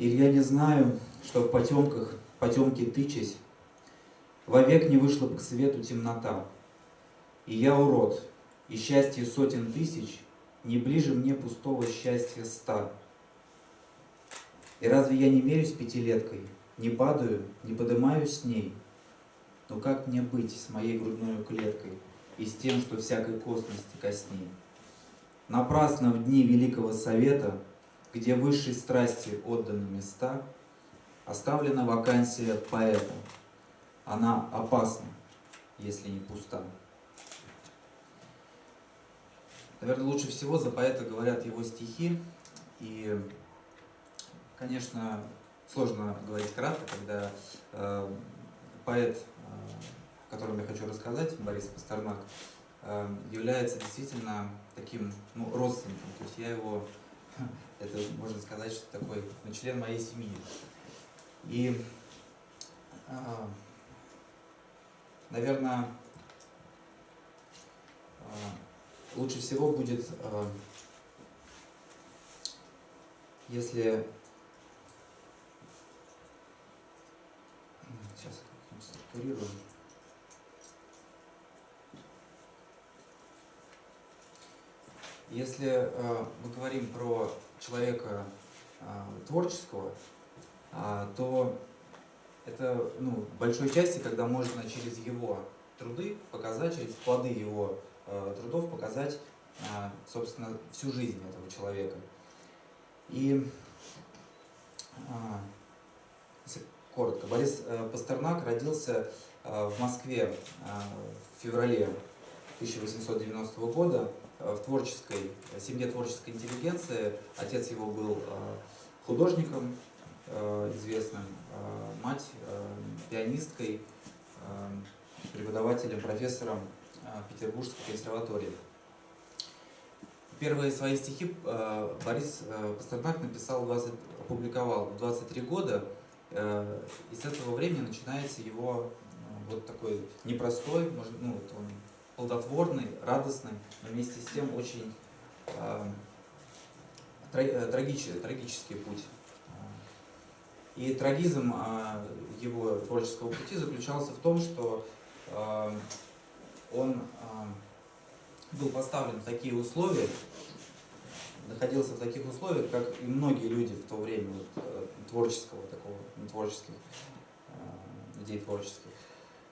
Или я не знаю, что в потемках, потемки тычась, Вовек не вышла бы к свету темнота. И я урод, и счастье сотен тысяч Не ближе мне пустого счастья ста. И разве я не мерюсь пятилеткой, Не падаю, не подымаюсь с ней? Но как мне быть с моей грудной клеткой И с тем, что всякой косности косней? Напрасно в дни Великого Совета где высшей страсти отданы места, оставлена вакансия поэта. Она опасна, если не пуста. Наверное, лучше всего за поэта говорят его стихи. И, конечно, сложно говорить кратко, когда э, поэт, э, о котором я хочу рассказать, Борис Пастернак, э, является действительно таким ну, родственником. То есть я его это, можно сказать, что такой ну, член моей семьи. И, а, наверное, а, лучше всего будет, а, если... Сейчас структурируем. Если э, мы говорим про человека э, творческого, э, то это ну, в большой части, когда можно через его труды показать, через плоды его э, трудов показать, собственно, всю жизнь этого человека. И, если коротко, Борис Пастернак родился в Москве в феврале 1890 года Э, в творческой в семье творческой интеллигенции. Отец его был э, художником э, известным, мать пианисткой, преподавателем, профессором Петербургской консерватории. Первые свои стихи Борис Пастернак написал, 20, опубликовал в 23 года, и с этого времени начинается его вот такой непростой, может, ну, вот он плодотворный, радостный, но вместе с тем очень э, трагический, трагический путь. И трагизм э, его творческого пути заключался в том, что э, он э, был поставлен в такие условия, находился в таких условиях, как и многие люди в то время вот, творческого такого, творческих, людей творческих,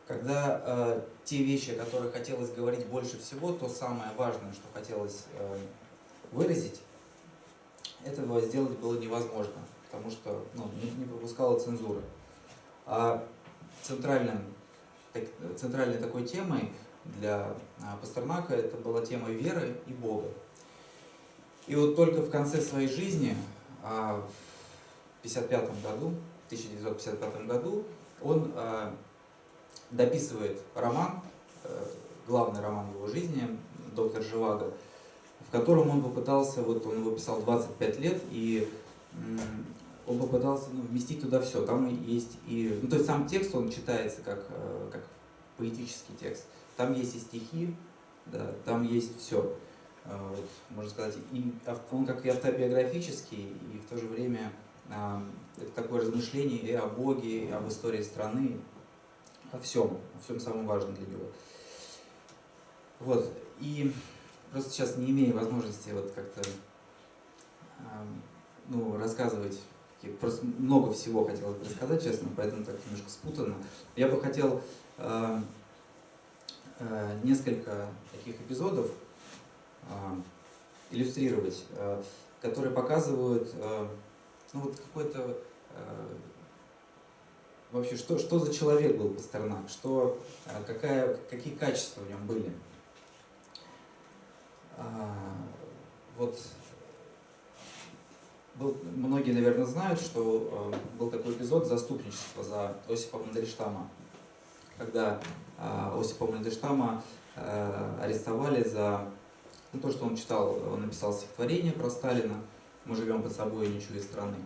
когда э, те вещи, о которых хотелось говорить больше всего, то самое важное, что хотелось э, выразить, этого сделать было невозможно, потому что ну, не, не пропускала цензура. А центральным, так, центральной такой темой для а, Пастернака это была тема веры и Бога. И вот только в конце своей жизни, а, в 1955 году, 1955 году, он а, дописывает роман, э, главный роман его жизни, «Доктор Живаго», в котором он попытался, вот он его писал 25 лет, и он попытался ну, вместить туда все. Там есть и... Ну, то есть сам текст, он читается как, э, как поэтический текст. Там есть и стихи, да, там есть все. Э, вот, можно сказать, и, он как и автобиографический, и в то же время это такое размышление и о Боге, и об истории страны, о всем, о всем самом важном для него. Вот, и просто сейчас не имею возможности вот как-то ну, рассказывать, просто много всего хотелось рассказать, честно, поэтому так немножко спутанно. Я бы хотел э, э, несколько таких эпизодов э, иллюстрировать, которые показывают э, ну, вот какой-то э, вообще, что, что за человек был Пастернак, что, а, какая, какие качества в нем были. А, вот был, многие, наверное, знают, что а, был такой эпизод заступничества за Осипа Мандельштама, когда Осипа Мандельштама арестовали за ну, то, что он читал, он написал стихотворение про Сталина «Мы живем под собой, не чуя страны».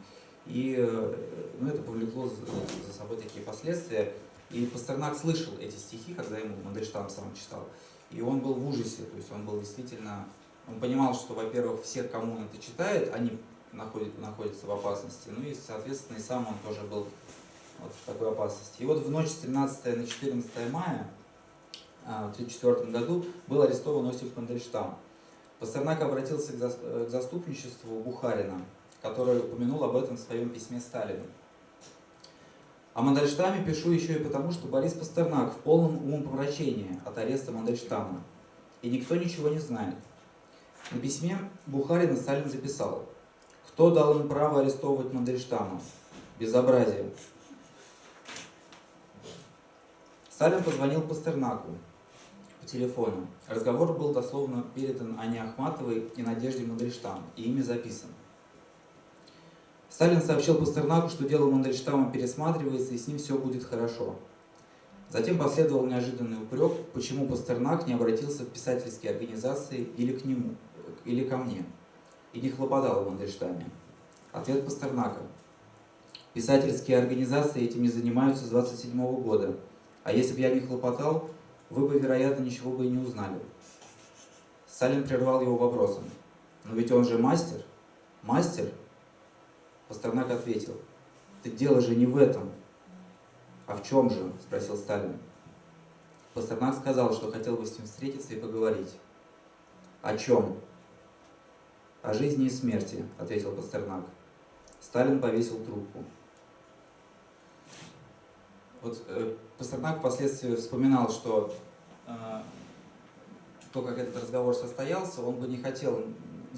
И э, ну, это повлекло за собой такие последствия. И Пастернак слышал эти стихи, когда ему Мандельштам сам читал. И он был в ужасе, то есть он был действительно... Он понимал, что, во-первых, все, кому он это читает, они находит, находится в опасности. Ну и, соответственно, и сам он тоже был вот в такой опасности. И вот в ночь с 13 на 14 мая а, в 1934 году был арестован Осип Мандельштам. Пастернак обратился к заступничеству Бухарина, который упомянул об этом в своем письме Сталину. О Мандельштаме пишу еще и потому, что Борис Пастернак в полном умопомрачении от ареста Мандельштама. И никто ничего не знает. На письме Бухарина Сталин записал, кто дал им право арестовывать Мандельштама? Безобразие. Сталин позвонил Пастернаку по телефону. Разговор был дословно передан Ане Ахматовой и Надежде Мандельштам, и ими записан. Сталин сообщил Пастернаку, что дело Мандельштама пересматривается и с ним все будет хорошо. Затем последовал неожиданный упрек, почему Пастернак не обратился в писательские организации или к нему, или ко мне, и не хлопотал о Мандельштаме. Ответ Пастернака. Писательские организации этим не занимаются с 27 -го года, а если бы я не хлопотал, вы бы, вероятно, ничего бы и не узнали. Сталин прервал его вопросом. Но ведь он же мастер. Мастер? Пастернак ответил, так дело же не в этом. А в чем же? Спросил Сталин. Пастернак сказал, что хотел бы с ним встретиться и поговорить. О чем? О жизни и смерти, ответил Пастернак. Сталин повесил трубку. Вот э, Пастернак впоследствии вспоминал, что э, то, как этот разговор состоялся, он бы не хотел,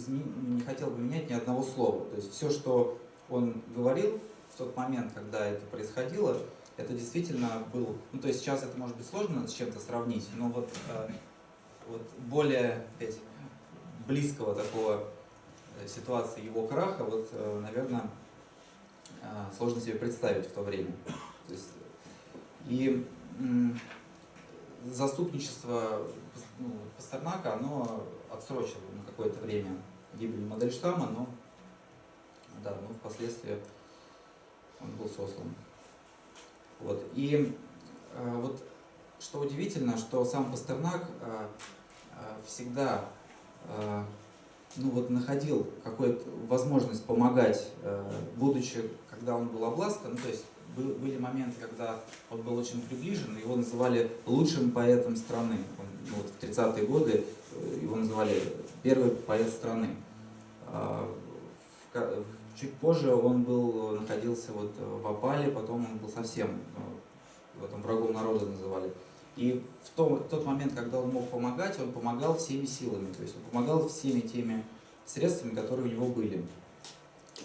не хотел бы менять ни одного слова. То есть все, что он говорил в тот момент, когда это происходило, это действительно был, ну то есть сейчас это может быть сложно с чем-то сравнить, но вот, э, вот более опять, близкого такого э, ситуации его краха, вот, э, наверное, сложно себе представить в то время. То есть, и заступничество ну, Пастернака, оно отсрочило на какое-то время гибель Модельштама, но да, но впоследствии он был сослан. Вот. И э, вот что удивительно, что сам Пастернак э, э, всегда э, ну вот находил какую-то возможность помогать, э, будучи, когда он был обласкан, ну, то есть был, были моменты, когда он был очень приближен, его называли лучшим поэтом страны. Он, ну, вот в 30-е годы э, его называли первый поэт страны. А, в, Чуть позже он был, находился вот в опале, потом он был совсем э, в этом врагом народа называли. И в, том, в тот момент, когда он мог помогать, он помогал всеми силами, то есть он помогал всеми теми средствами, которые у него были,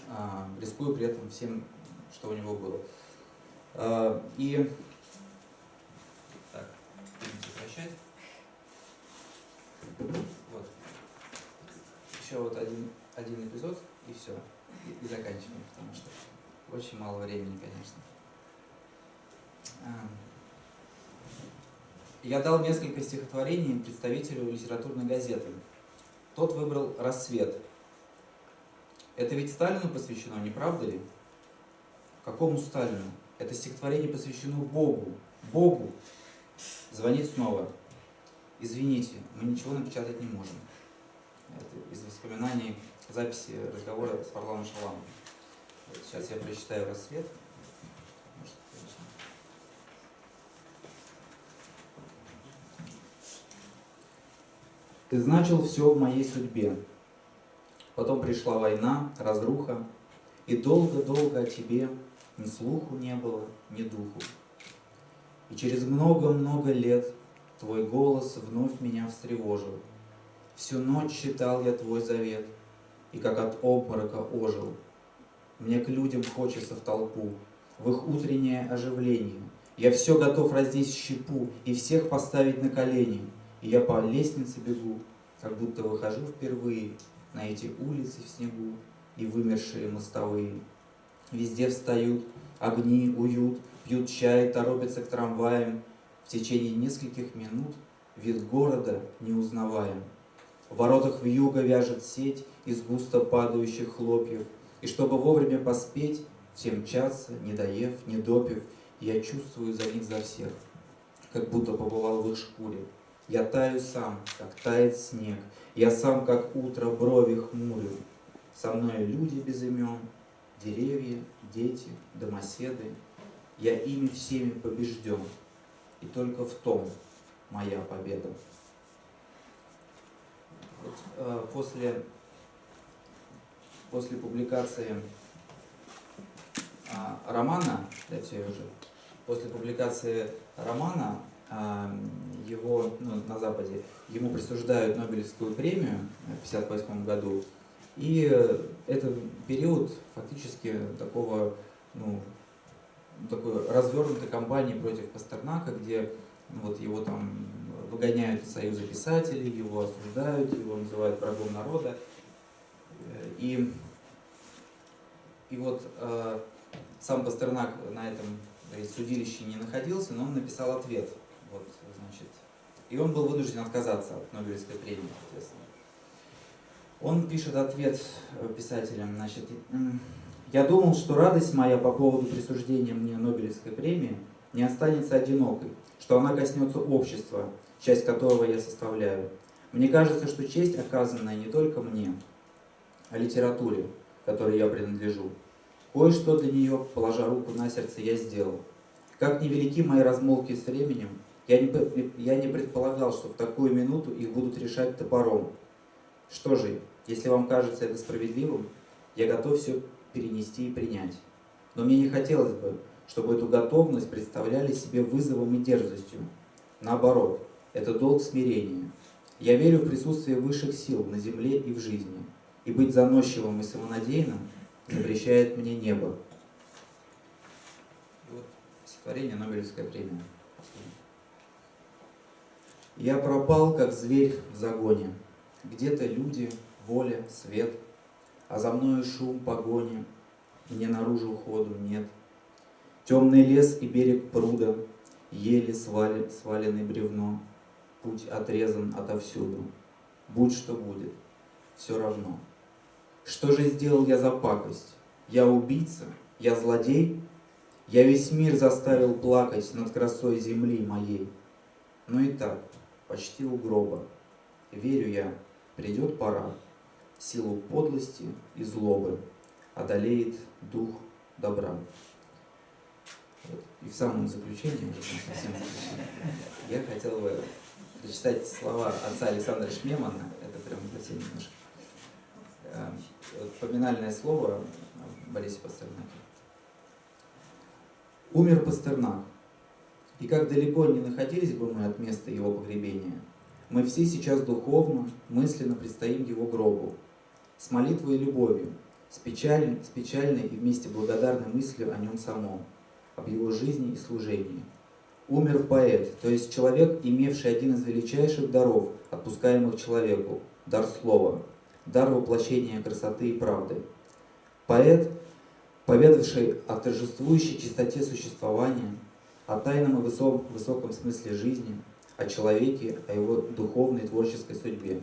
а, рискуя при этом всем, что у него было. А, и так, сокращать. Вот. Еще вот один, один эпизод и все и, заканчиваем, потому что очень мало времени, конечно. Я дал несколько стихотворений представителю литературной газеты. Тот выбрал «Рассвет». Это ведь Сталину посвящено, не правда ли? Какому Сталину? Это стихотворение посвящено Богу. Богу. Звонит снова. Извините, мы ничего напечатать не можем. Это из воспоминаний записи разговора с Варламом Шаламом. Вот сейчас я прочитаю «Рассвет». Ты значил все в моей судьбе. Потом пришла война, разруха, И долго-долго о тебе ни слуху не было, ни духу. И через много-много лет Твой голос вновь меня встревожил. Всю ночь читал я Твой завет — и как от обморока ожил. Мне к людям хочется в толпу, в их утреннее оживление. Я все готов разнести щепу и всех поставить на колени. И я по лестнице бегу, как будто выхожу впервые на эти улицы в снегу и вымершие мостовые. Везде встают огни, уют, пьют чай, торопятся к трамваям. В течение нескольких минут вид города не узнаваем. В воротах вьюга вяжет сеть из густо падающих хлопьев, И чтобы вовремя поспеть, все мчатся, не доев, не допив, Я чувствую за них за всех, как будто побывал в их шкуре. Я таю сам, как тает снег, Я сам, как утро, брови хмурю. Со мной люди без имен, деревья, дети, домоседы. Я ими всеми побежден, и только в том моя победа. Э, после, после публикации э, романа, дайте уже, после публикации романа э, его ну, на Западе, ему присуждают Нобелевскую премию в 1958 году. И это период фактически такого, ну, такой развернутой кампании против Пастернака, где ну, вот его там выгоняют из Союза писателей, его осуждают, его называют врагом народа. И, и вот э, сам Пастернак на этом судилище не находился, но он написал ответ. Вот, значит, и он был вынужден отказаться от Нобелевской премии, соответственно. Он пишет ответ э, писателям, значит, «Я думал, что радость моя по поводу присуждения мне Нобелевской премии не останется одинокой, что она коснется общества, часть которого я составляю. Мне кажется, что честь, оказанная не только мне, а литературе, которой я принадлежу. Кое-что для нее, положа руку на сердце, я сделал. Как невелики мои размолвки с временем, я не, я не предполагал, что в такую минуту их будут решать топором. Что же, если вам кажется это справедливым, я готов все перенести и принять. Но мне не хотелось бы, чтобы эту готовность представляли себе вызовом и дерзостью. Наоборот, это долг смирения. Я верю в присутствие высших сил на земле и в жизни, и быть заносчивым и самонадеянным запрещает мне небо. Вот стихотворение Нобелевская премия. Я пропал, как зверь в загоне. Где-то люди, воля, свет, А за мною шум погони, Мне наружу ходу нет. Темный лес и берег пруда, Еле свали, сваленный бревно, Путь отрезан отовсюду. Будь что будет, все равно. Что же сделал я за пакость? Я убийца? Я злодей? Я весь мир заставил плакать Над красой земли моей. Но и так, почти у гроба, Верю я, придет пора, Силу подлости и злобы Одолеет дух добра. И в самом заключении, я хотел бы прочитать слова отца Александра Шмемана, это прям совсем немножко э, поминальное слово Борисе Пастернаке. Умер Пастернак, и как далеко не находились бы мы от места его погребения, мы все сейчас духовно, мысленно предстоим его гробу, с молитвой и любовью, с печальной, с печальной и вместе благодарной мыслью о нем самом, об его жизни и служении. Умер поэт, то есть человек, имевший один из величайших даров, отпускаемых человеку, дар слова, дар воплощения красоты и правды. Поэт, поведавший о торжествующей чистоте существования, о тайном и высоком, высоком смысле жизни, о человеке, о его духовной творческой судьбе.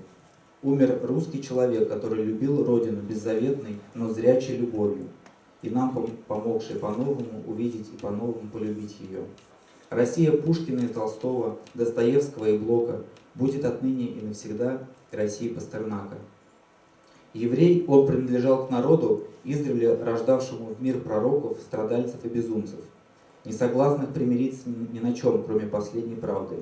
Умер русский человек, который любил Родину беззаветной, но зрячей любовью, и нам помогший по-новому увидеть и по-новому полюбить ее. Россия Пушкина и Толстого, Достоевского и Блока будет отныне и навсегда Россией Пастернака. Еврей, он принадлежал к народу, издревле рождавшему в мир пророков, страдальцев и безумцев, не согласных примириться ни на чем, кроме последней правды.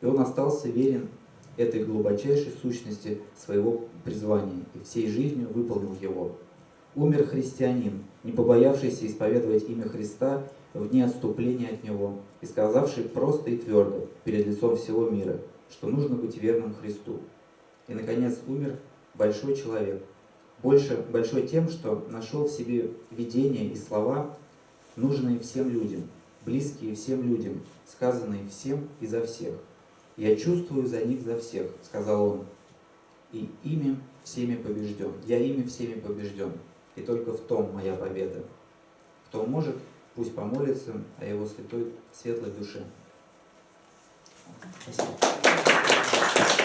И он остался верен этой глубочайшей сущности своего призвания и всей жизнью выполнил его. Умер христианин, не побоявшийся исповедовать имя Христа в дни отступления от Него и сказавший просто и твердо перед лицом всего мира, что нужно быть верным Христу. И, наконец, умер большой человек, больше большой тем, что нашел в себе видения и слова, нужные всем людям, близкие всем людям, сказанные всем и за всех. «Я чувствую за них за всех», — сказал он, — «и ими всеми побежден, я ими всеми побежден, и только в том моя победа. Кто может, пусть помолится о его святой, светлой душе». Спасибо.